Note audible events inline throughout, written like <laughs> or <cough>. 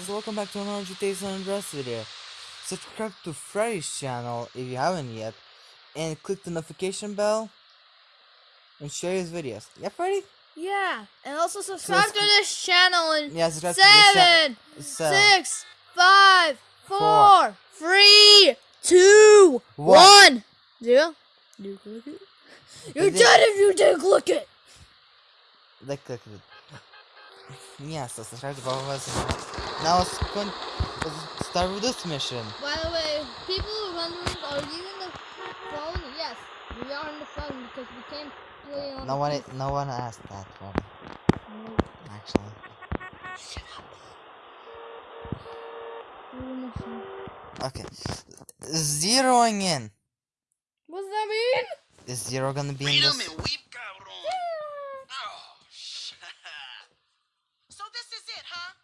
guys, welcome back to another GTA San Andreas video. Subscribe to Freddy's channel if you haven't yet, and click the notification bell, and share his videos. Yeah, Freddy? Yeah, and also subscribe let's- to this channel in Yeah, subscribe to this seven, Seven. six, five, Four. four, three, two, One. one, zero. You click it. <laughs> You're dead if you didn't click it. Like, click it. <laughs> Yeah, so subscribe to both of us. Now let's, con- let's start with this mission. By the way, people are wondering, are you in the phone? Yes, we are on the phone because we can't play on. No the one, PC. no one asked that, Freddy. No. Actually. Shut up. We're in the phone. Okay. Zeroing in. What's that mean? Is zero gonna be in Freedom this? and weep, cabrón. Oh, shit. So this is it, huh?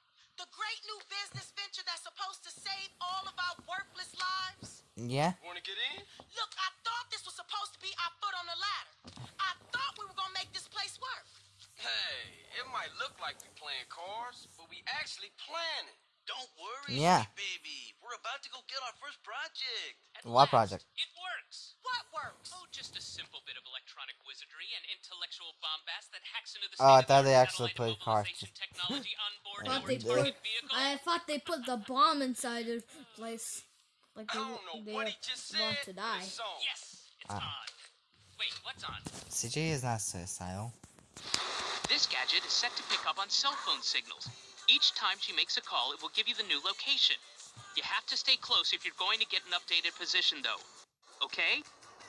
The great new business venture that's supposed to save all of our worthless lives? Yeah. Wanna get in? Look, I thought this was supposed to be our foot on the ladder. I thought we were gonna make this place work. Hey, it might look like we playing cards, but we actually planning. Don't worry, Yeah. baby. We're about to go get our first project. At What last, project? It works. What works? Oh, just a simple bit of electronic wizardry and intellectual bombast that hacks into the Oh, I thought they actually played cards. technology on board I thought they put- I thought they put the bomb inside the place. Like I they, don't know they what he just said. want to die. it's. Yes, it's Ah. on. Wait, what's on? CJ is not suicidal. This gadget is set to pick up on cell phone signals. Each time she makes a call, it will give you the new location. You have to stay close if you're going to get an updated position, though. Okay?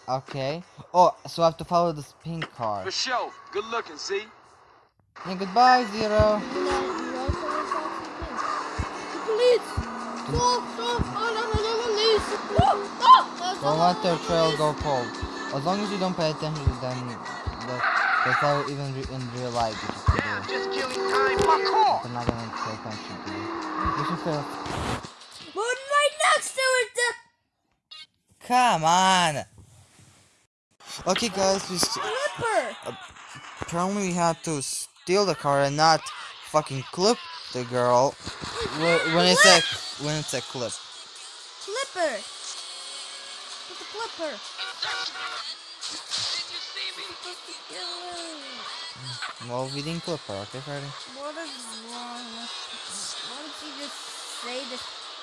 Okay. Oh, so I have to follow this pink car. For sure. Good looking, see? And goodbye, Zero. Don't let their trail go cold. As long as you don't pay attention to them, that, that's how even re in real life you just do. Damn, just killing time. My car. They're not gonna pay attention to you. You should feel. But right next to it! The Come on. Okay, guys, we s- flipper! apparently we had to steal the car and not fucking clip the girl when it's a when it's a clip. Flipper! It's a flipper! Did you see me? Well, we didn't clip her, okay, Freddy? What is wrong with... Why don't you just say that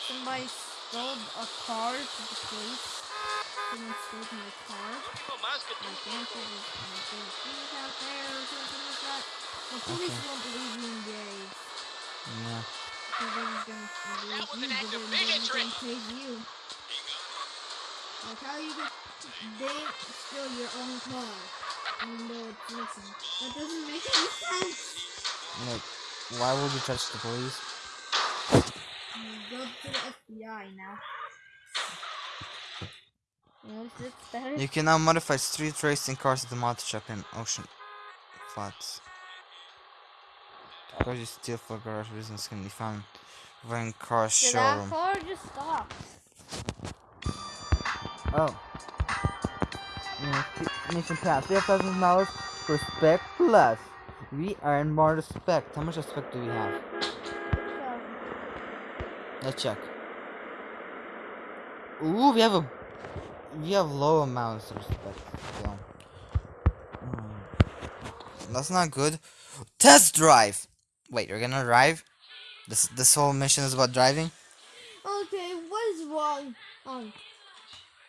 somebody stole a car to the police? Someone stole my car? My answer is like, there's out there or something like that. The police Okay. won't believe you in days. Yeah. Because gonna That was an act but of then they're bigotry. gonna you. Like how you get... They steal your own car. And they're missing. That doesn't make any sense! Look, why would you touch the police? Go to the FBI now. Yes, it's better. You can now modify street racing cars at the mod shop in Ocean Flats. The cars you steal for garage reasons can be found when car So that showroom. car just stopped. Oh. Yeah, Mission pass. We have thousand dollars. Respect plus. We earn more respect. How much respect do we have? Let's check. Ooh, we have a we have low amounts of respect. still. Hmm. That's not good. Test drive. Wait, you're gonna drive? This this whole mission is about driving. Okay, what is wrong? Um,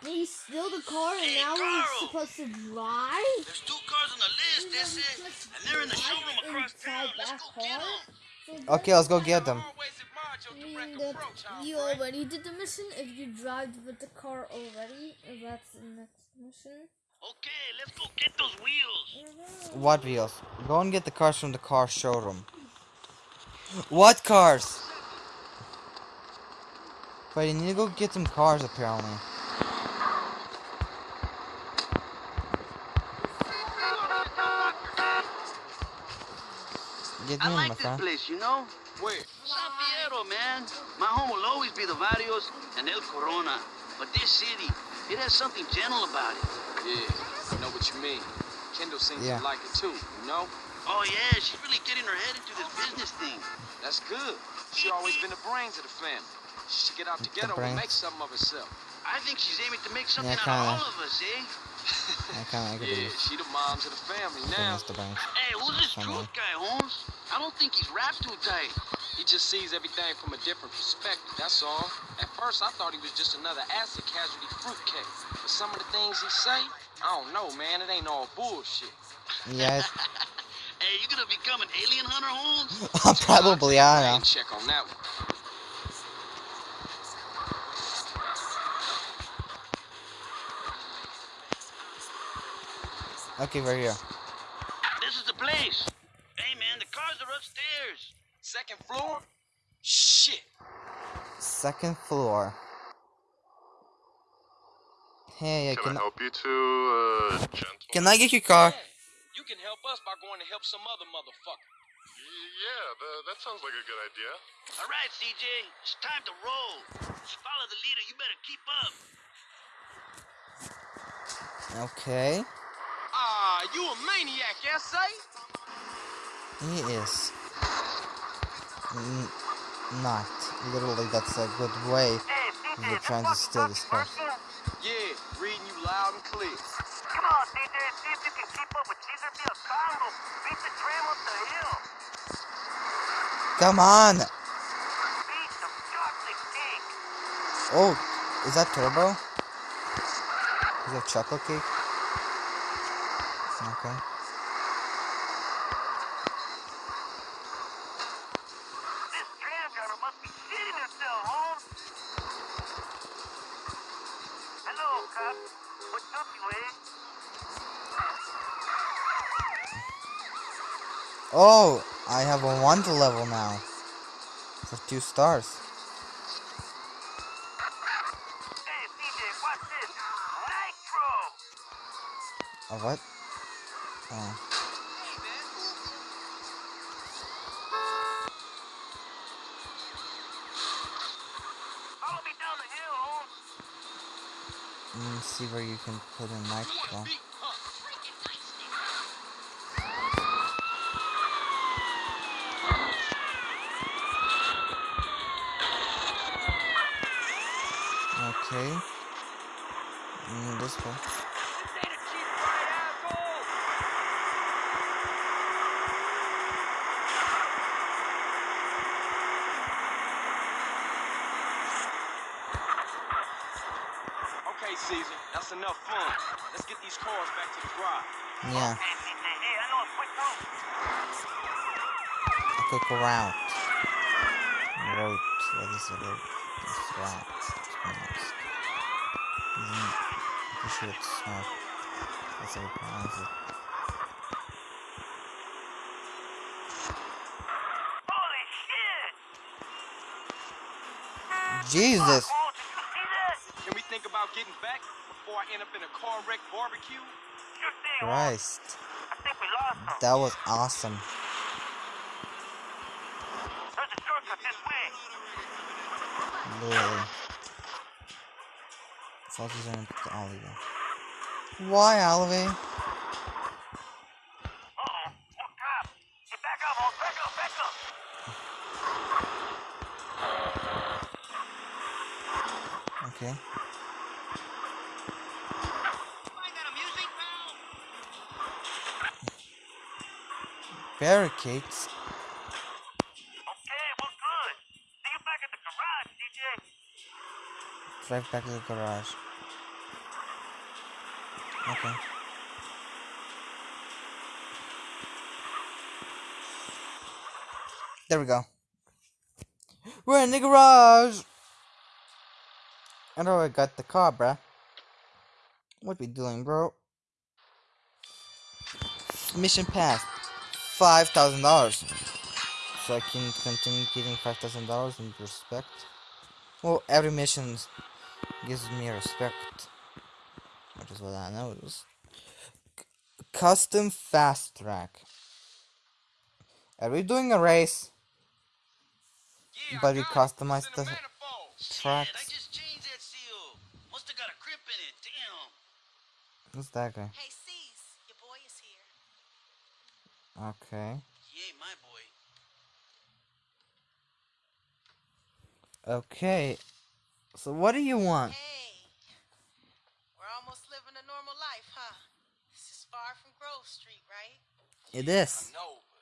we steal the car and Hey, now we're supposed to drive? There's two cars on the list, that's it. And they're in the showroom across town. Let's go get them. Okay, let's go get them. Always admired your Meaning direct that you already did the mission if you drive with the car already. If that's the next mission. Okay, let's go get those wheels. What wheels? Go and get the cars from the car showroom. What cars? But you need to go get some cars apparently. Get I me in, my like this place, you know? Where? San Fierro, man. My home will always be the Barrios and El Corona. But this city, it has something gentle about it. Yeah, I know what you mean. Kendl seems Yeah. to like it too, you know? Oh, yeah, she's really getting her head into this business thing. That's good. She always been the brains of the family. She should get out the The ghetto and make something of herself. I think she's aiming to make something Yeah, out kinda. all of us, eh? I kinda like Yeah, it. she the moms of the family now. Mr. Banks. Hey, who's this Someone. truth guy, Holmes? I don't think he's wrapped too tight. He just sees everything from a different perspective, that's all. At first, I thought he was just another acid casualty fruitcake. But some of the things he say, I don't know, man. It ain't all bullshit. Yeah, it- <laughs> Hey, you gonna become an alien hunter, Holmes? <laughs> probably I I know. check on that one. Okay, we're here. This is the place. Hey, man, the cars are upstairs. Second floor? Shit. Second floor. Hey, I Can can I help you two, uh, gentlemen? can I get your car? You can help us by going to help some other motherfucker. Yeah, tha- that sounds like a good idea. All right, CJ, it's time to roll. Just follow the leader. You better keep up. Okay, Ah, you a maniac, S.A.? he is. N not literally. That's a good way. You're trying to steal this car. Yeah, reading you loud and clear. Come on! Oh, is that turbo? Is that chocolate cake? Okay. Oh, I have a wonder level now. For two stars. Hey, CJ, watch this. Nitro. A what? Oh. Follow me down the hill, Holmes. Let me see where you can put in nitro. Beat, huh? Okay. Mm, this way. Okay, Caesar, that's enough fun. Let's get these cars back to the garage. Yeah, Hey, I know a quick route. a route. What is it? Route. It's route. It's pronounced. Isn't pretty sure it's not. That's how pronounce it. Holy shit! Jesus! Oh, did you see that? Can we think about getting back before I end up in a car wreck barbecue? Sure thing, Holmes. Christ. I think we lost. That was awesome. There's a shortcut this way. Literally. Up, Holmes. Oh, back up, back up. Okay. Barricades. Okay, we're good. See you back at the garage, DJ. Drive back to the garage. Okay. There we go. We're in the garage! I already got the car, bruh. What we doing, bro? Mission passed. Five thousand dollars. So I can continue getting five thousand dollars in respect. Well, every mission gives me respect. Which is what I noticed. C- custom fast track. Are we doing a race? Yeah, But we got it. customized the the manifold. Shit, I tracks. just changed that seal. Must have got a crimp in it. Damn. Who's that guy? Hey, C's, your boy is here. Okay. He ain't my boy. Okay. So what do you want? Hey, we're almost living a normal life, huh? This is far from Grove Street, right? It I is. know, but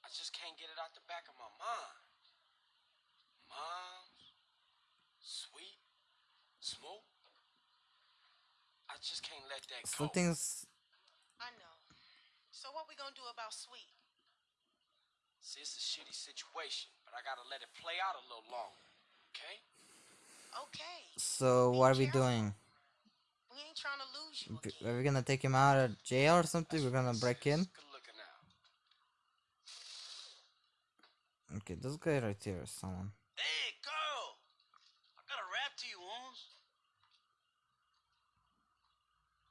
I just can't get it out the back of my mind. Moms, sweet, smoke. I just can't let that go. Something's I know. So what we gonna do about Sweet? See, it's a shitty situation, but I gotta let it play out a little longer. Okay? Okay, so what are we doing? we ain't trying to lose you again. Are we gonna take him out of jail or something? We're gonna break in? Good looking out. Okay, this guy right here is someone. Hey, Carl! I got a rap to you, Holmes.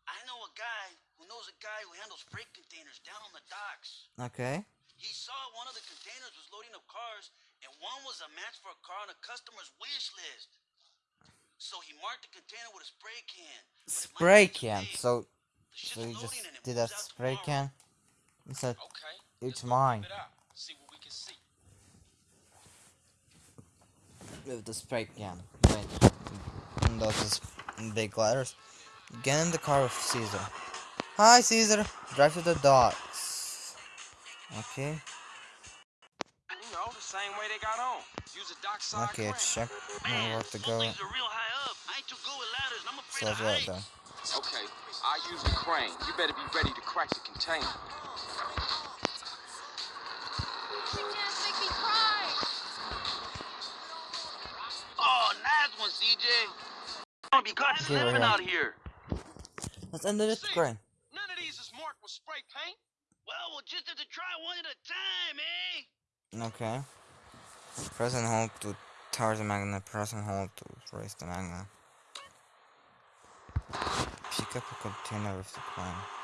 I know a guy who knows a guy who handles freight containers down on the docks. Okay. He saw one of the containers was loading up cars, and one was a match for a car on a customer's wish list. So he marked the container with a spray can. but it might Spray can. big. So so you just loading and it did a spray tomorrow. can? He said Okay. it's let's mine. it out. See what we can see. With the spray can. Wait. Those big letters. Get in the car with Caesar. Hi Caesar. Drive to the docks. Okay. You know, the same way they got on. Use a dockside Okay, crane. check Man, where to go. things are real high up. I ain't too good with ladders, I'm afraid So of heights. then? Okay, I use the crane. You better be ready to crack the container. Nice one, CJ. Gonna be caught Give her slipping that. out here. Let's end it See. None of these is marked with spray paint. Well, we'll just have to try one at a time, eh? Okay. Press and hold to tower the magnet. Press and hold to raise the magnet. Pick up a container with the crane.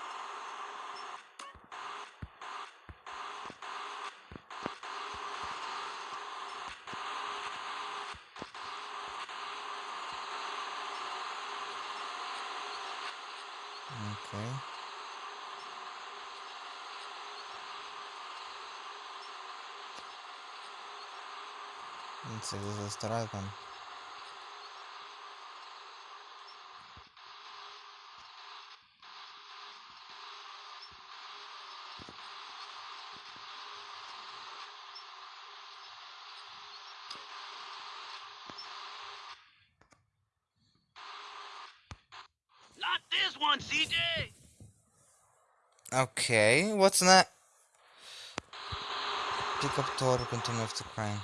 Okay. Let's see, this is the right one. Not this one, CJ. Okay, what's that? Pick up total container of the crane.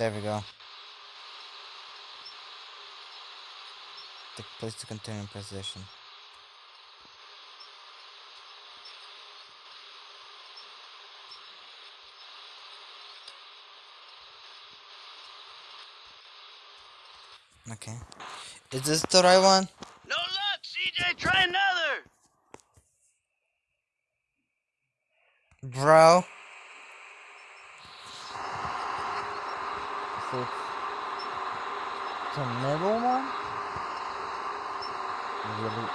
There we go. Take place the container in position. Okay. Is this the right one? No luck, CJ. Try another. Bro. So it's the middle one? Really?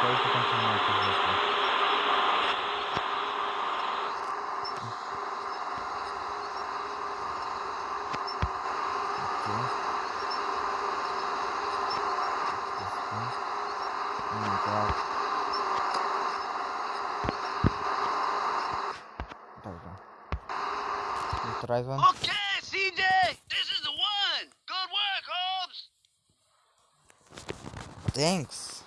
Place the container in position. Okay. This one. And grab. There we go. Is the right one? Okay, CJ. This is the one. Good work, Holmes. Thanks.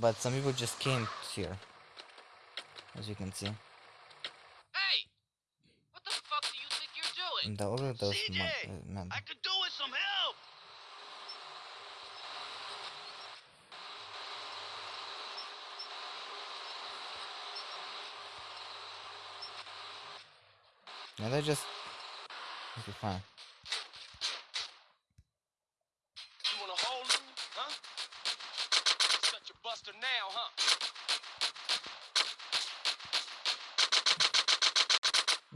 But some people just came here. As you can see. Hey! What the fuck do you think you're doing? The other those CJ, uh. I could do with some help. No, they just. This is fine. You wanna hold him, huh? Such a buster now, huh?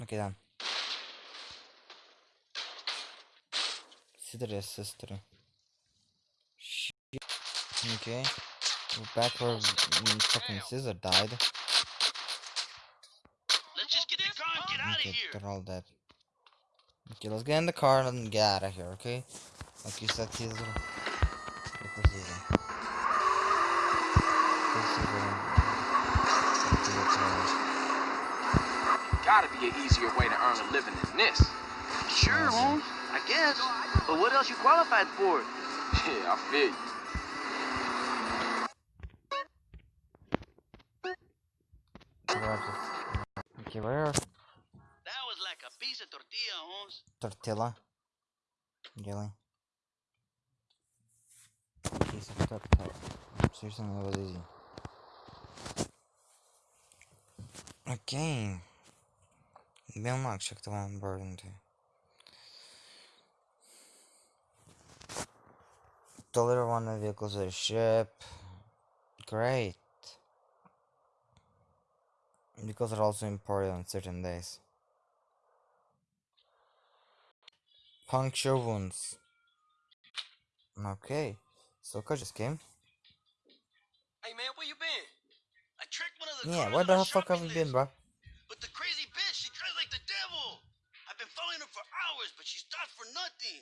Okay, done. Sister, sister. Shit. Okay. We're back where fucking Scissor died. Let's just get the car and out of Okay, here. they're all dead. Okay, let's get in the car and get out of here, okay? Like you said, Caesar. Look for Caesar. Take Caesar and- to the car. Gotta be an easier way to earn a living than this. Sure, Holmes. I guess. But what else you qualified for? <laughs> Yeah, I feel you. Where are the- Okay, where are That of tortilla, Holmes. tortilla? Really? Piece of tortilla. Seriously, that was easy. Okay. The one burden too. Deliver one of the vehicles to the ship. Great. Because they're also imported on certain days. Puncture wounds. Okay. So just came. Hey man, where you been? I tricked one of the Yeah, where on the fuck have you been, bro? But the crazy bitch, she drives like the devil. I've been following her for hours, but she stopped for nothing.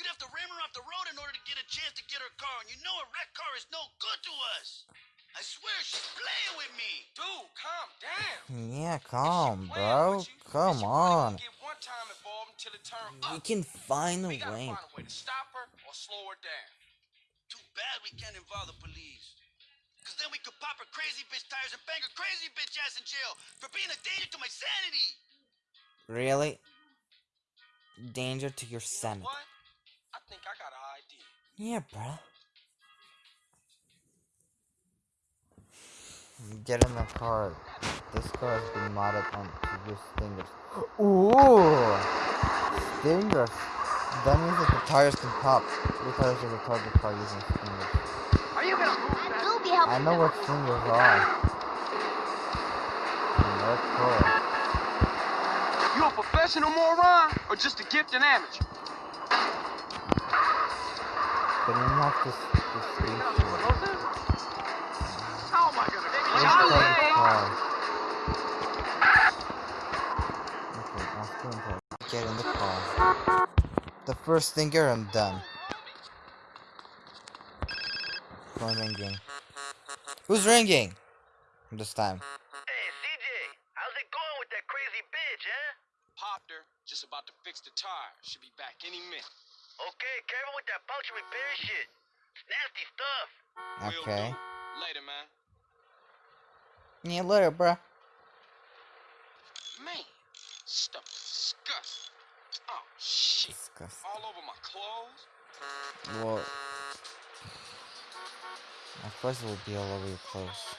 You'd have to ram her off the road in order to get a chance to get her car, and you know a wrecked car is no good to us. I swear she's playing with me. Dude, calm down. Yeah, calm, bro. Come but you really on. Gonna Get one time involved until it turn We up. can find a We gotta way. find a way to stop her or slow her down. Too bad we can't involve the police. Cause then we could pop her crazy bitch tires and bang her crazy bitch ass in jail for being a danger to my sanity. Really? Danger to your You know sanity. what? I think I got an idea. Yeah, bro. Get in the car. This car has been modded on to use stingers. Ooh! Stingers! That means that the tires can pop. The tires of the target car using stingers. Are you gonna move that? You'll be helping. I know what stingers are. And they're cool. You a professional moron or just a gifted amateur? But you have to, s- to target? Okay, I'll still inside. Get in the car. The first stinger I'm done. Phone ringing. Who's ringing? This time. Hey, CJ, how's it going with that crazy bitch, huh? Popped her, just about to fix the tire. Should be back any minute. Okay, careful with that puncture repair shit. It's nasty stuff. Will Okay. Do. Later, man. Yeah, later, bruh. Man, stuff disgusting. Oh shit. Disgusting. All over my clothes. Well, of course it will be all over your clothes.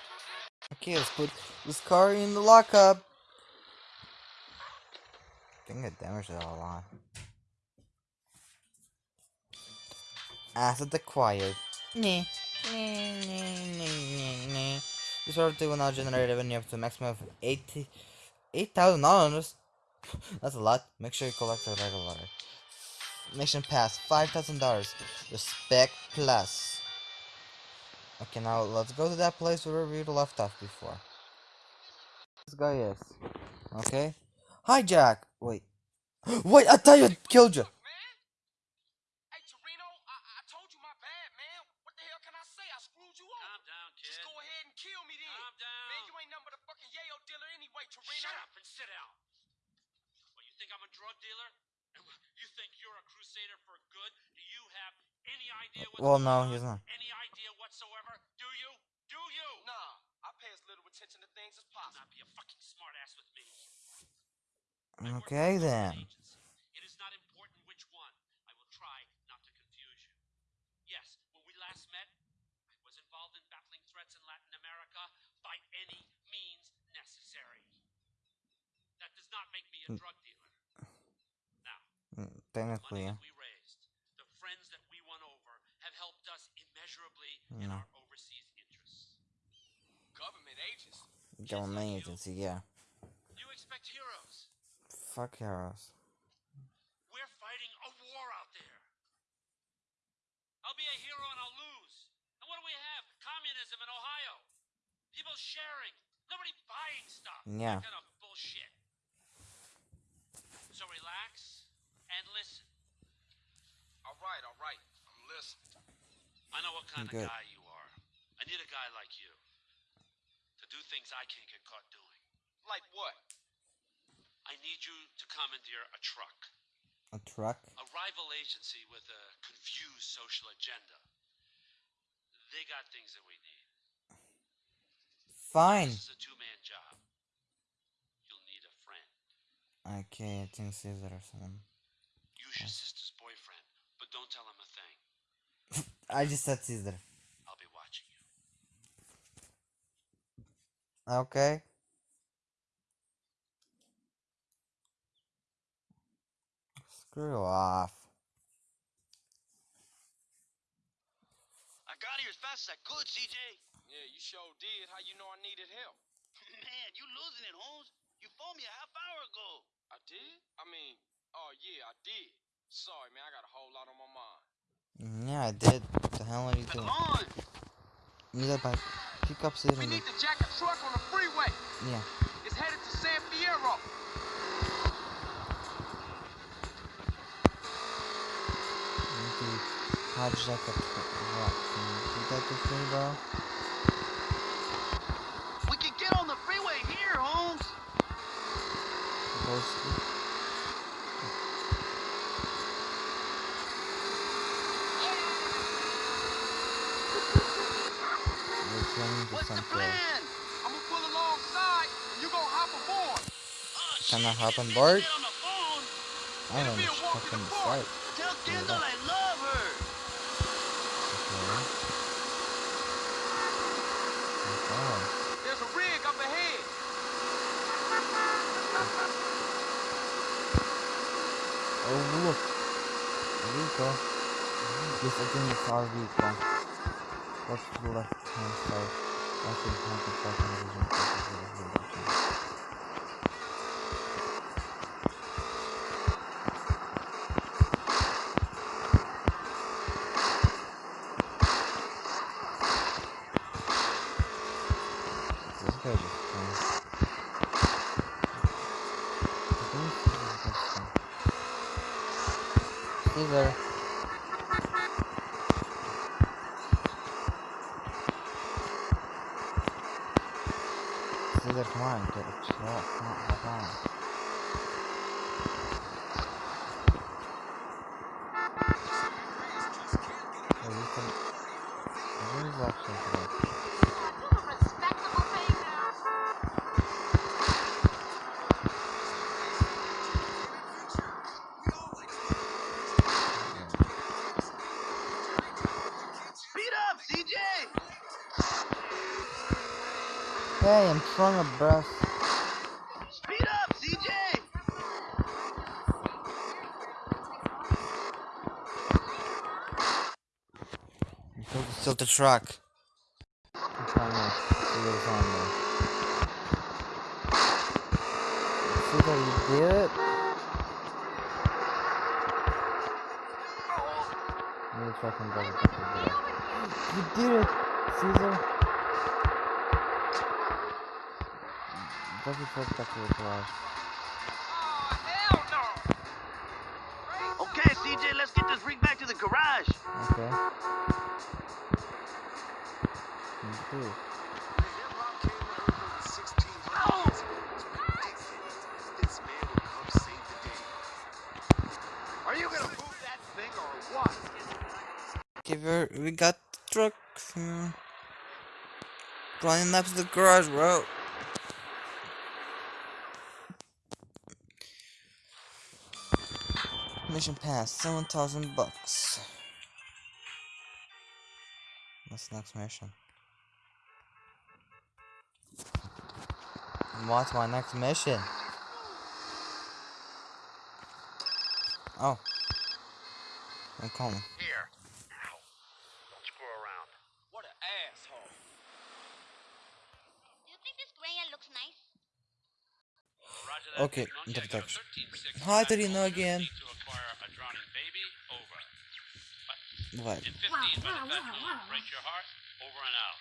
Okay, let's put this car in the lockup. I think I damaged it a lot. Asset acquired. Nyeh. Nyeh, nyeh, nyeh, nyeh, nyeh. This order will now generate revenue up to a maximum of 80 $8,000. <laughs> That's a lot. Make sure you collect the regular. Mission pass $5,000. Respect plus. Okay, now let's go to that place where we left off before. This guy is. Okay. Hi, Jack. Wait. <gasps> Wait, I thought you killed you. Man. Hey, Toreno, I, I told you my bad, man. What the hell can I say? I screwed you up. Calm down, kid. Just go ahead and kill me then. Calm down. Man, you ain't nothing but a fucking yayo dealer anyway, Toreno. Shut up and sit down. What, you think I'm a drug dealer? You think you're a crusader for good? Do you have any idea what's Well, no, he's not. Any idea whatsoever? Do you? Do you? Nah, I pay as little attention to things as possible. not be a fucking smartass with me. I work for Okay then. agency. It is not important which one. I will try not to confuse you. Yes, when we last met, I was involved in battling threats in Latin America by any means necessary. That does not make me a Hmm. drug dealer. Now, technically, yeah. money that we raised, the friends that we won over, have helped us No. our overseas interests. Government agents. Government agency, yeah. You expect heroes. Fuck heroes. We're fighting a war out there. I'll be a hero and I'll lose. And what do we have? Communism in Ohio. People sharing. Nobody buying stuff. Yeah. That kind of bullshit. So relax and listen. All right, all right. I'm listening. I know what kind Good. of guy you are. I need a guy like you to do things I can't get caught doing. Like what? I need you to commandeer a truck, A truck? a rival agency with a confused social agenda. They got things that we need. Fine. This is a two-man job. You'll need a friend. Okay, I think Caesar or someone. Use your sister's boyfriend, but don't tell him a thing. I just said Caesar. I'll be watching you. Okay. Screw off. I got here as fast as I could, CJ. Yeah, you sure did. How you know I needed help? Man, you losing it, Holmes. You phoned me a half hour ago. I did? I mean, oh yeah, I did. Sorry, man. I got a whole lot on my mind. Mm, Yeah, I did. What the hell are you doing? Neither by pick up. We need to jack a truck on the freeway. Yeah. It's headed to San Fierro. Need to hijack a truck. Can you do that with me, bro can get on the freeway here, Holmes. Supposed to. We're trying to What's the some plan? I'm gonna pull alongside, and you gonna hop aboard. Oh, Can I oh, shit, hop on board? get on the phone. I don't know. Just hop on. Tell Kendl. I love her. Okay. Okay. There's a rig up ahead. Oh look! A vehicle. Yes, I think it's our vehicle. To the left hand side. Left hand side, the front hand vision. This is the Oh, you can... Where is actually today? Speed up, CJ. Hey, I'm trying to brush. Speed up, CJ. Until it's still the truck. I'm trying to see what's on there. Caesar, you did it? Maybe truck and drive it back to the garage. You did it, Caesar. Drive your truck back to the garage. Oh, hell no. Okay, CJ, let's get this rig back to the garage. Okay. Let's do it. Are you gonna move that thing or what? Okay, we we got the truck. hmm. Running up to the garage, bro. Mission passed, 7,000 bucks. What's the next mission? What's my next mission? Oh, I'm calling. Here. Ow. Don't screw around. What an asshole. Do you think this Grania looks nice? Roger that, Okay, Big Monkey. I got a introduction. 13-6 Hi, back Toreno home again. need to acquire a drowning baby. Over. What? In 15 Wow, by the wow, wow, wow. break your heart. Over and out.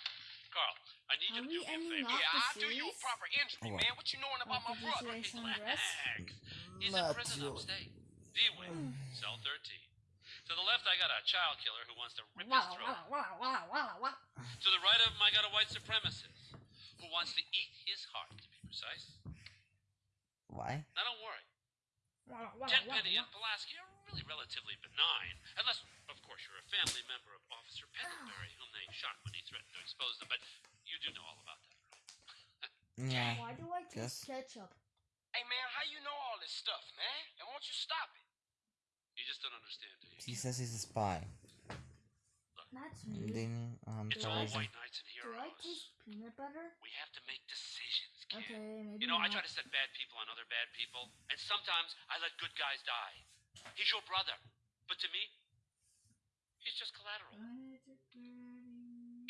Carl, I need Are you to we do me a ending favor. off Yeah, the I'll do you a proper entry, What? man. What you knowing about my brother? this race? Relax. He's mm. Not in prison you. upstate. D-Wing, cell 13. To the left, I got a child killer who wants to rip his throat. walla, walla. To the right of him, I got a white supremacist who wants to eat his heart, to be precise. Why? Now, don't worry. Walla, walla, Tenpenny and Pulaski are really relatively benign, unless, of course, you're a family member of Officer Pendelbury, whom they shot when he threatened to expose them. But you do know all about that, right? <laughs> Yeah. Why do I Guess. taste ketchup? Hey, man, how you know all this stuff, man? And won't you stop it? You just don't understand, do you? He says he's a spy. That's And weird. then um It's all terrorism. white knights and Do I taste peanut butter? We have to make decisions, kid. Okay, maybe You know, I try to set bad people on other bad people, and sometimes I let good guys die. He's your brother, but to me, he's just collateral.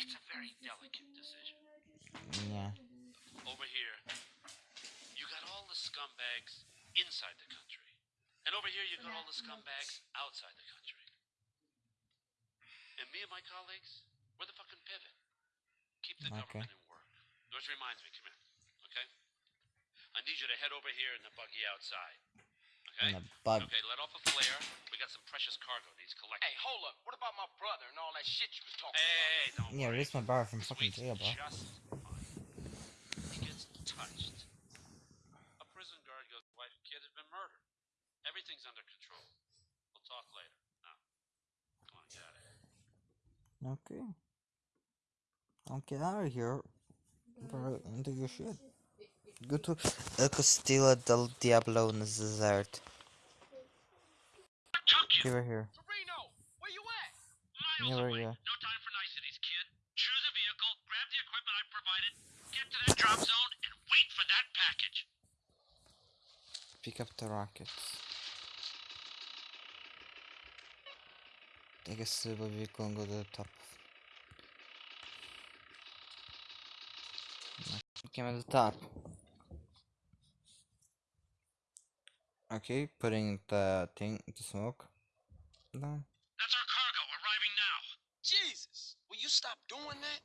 It's a very delicate decision. Yeah. Over here, you got all the scumbags inside the country. And over here, you got all the scumbags outside the country. And me and my colleagues, we're the fucking pivot. Keep the Okay. government in work. Which reminds me, come here, okay? I need you to head over here in the buggy outside. Okay? And a bug. Okay, let off a flare. We got some precious cargo needs collecting. Hey, hold up. What about my brother and all that shit you was talking Hey, hey, hey, don't Yeah, release my bar from fucking jail, bro. just fine. He gets touched. A prison guard goes, wife and kid has been murdered. Everything's under control. We'll talk later. Now, come on, get out of here. Okay. I'll get out of here. Bro, into your shit. Go to El Castillo del Diablo in the desert. Took you! Give here. Reno, where you at? Miles away. you at? No time for niceties, kid. Choose a vehicle, grab the equipment I provided, get to that drop zone, and wait for that package. Pick up the rockets. Take a silver vehicle and go to the top. Came at the top. Okay, putting the thing to smoke. Down. That's our cargo arriving now. Jesus, will you stop doing that?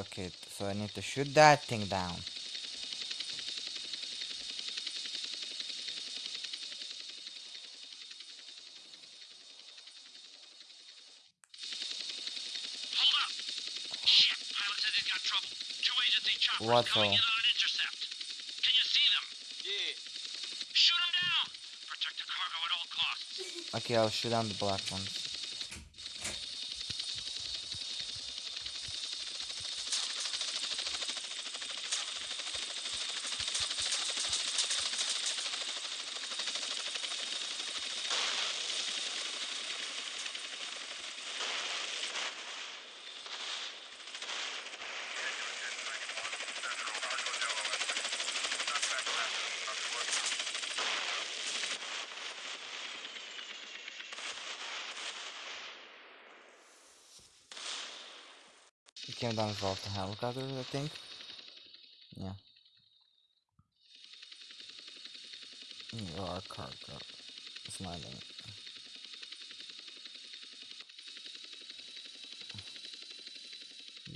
Okay, so I need to shoot that thing down. Hold up! Shit, pilot said he's got trouble. Two agency choppers What coming the- in on an intercept. Can you see them? Yeah. Shoot them down! Protect the cargo at all costs. Okay, I'll shoot down the black ones. It came down off the helicopter, I think. Yeah. Your cargo is landing.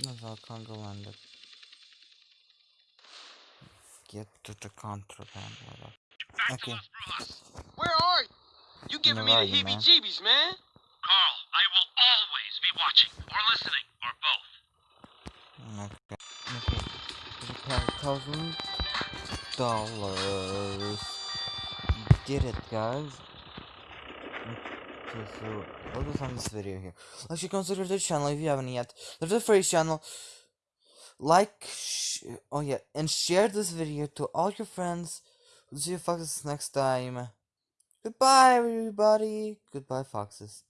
That's our cargo landed. Get to the contraband. whatever. Back Okay. to Las Brujas. Where are you? You giving me the are you, man? heebie-jeebies, man. Carl, I will always be watching, or listening, Okay. Thousand dollars. Did it, guys. Okay, so what was on this video here? Like, you consider the channel if you haven't yet. There's a free channel. Like, oh yeah, and share this video to all your friends. We'll see you foxes next time. Goodbye, everybody. Goodbye, foxes.